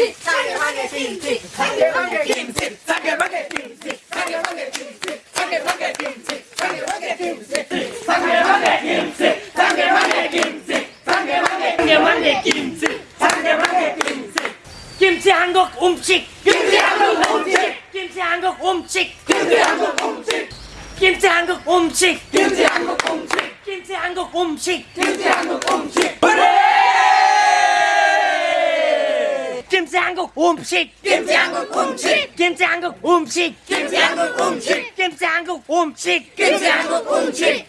김치 상대방의 김치 상대방의 김치 상대방의 김치 상대방의 김치 상대방의 김치 상대방의 김치 상대방의 김치 상대방의 김치 상대방의 상대방의 김치 상대방의 김치 김치 한국 음식 김치 한국 음식 김치 한국 음식 김치 한국 음식 김치 한국 음식 김치 한국 음식 김치 한국 음식 김치 한국 음식 김치 한국 음식 김치 한국 음식 김치 한국 음식 김치 한국 음식 김치 한국 음식 김치 한국 음식.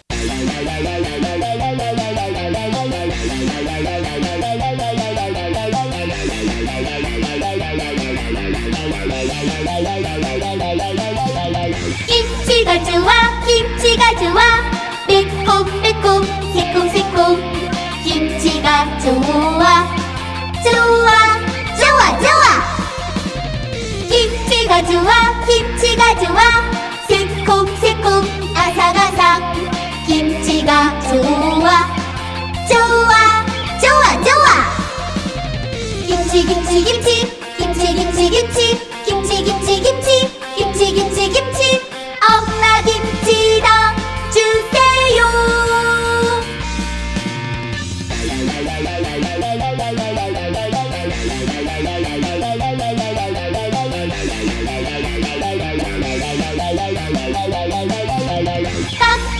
김치가 좋아 김치 좋아 새콤 새콤 아삭아삭. 김치가 좋아 좋아 좋아 좋아. 김치 김치 김치 김치 김치 김치. 김치 김치 김치 김치 김치 김치. 엄마 김치당 주세요 Stop!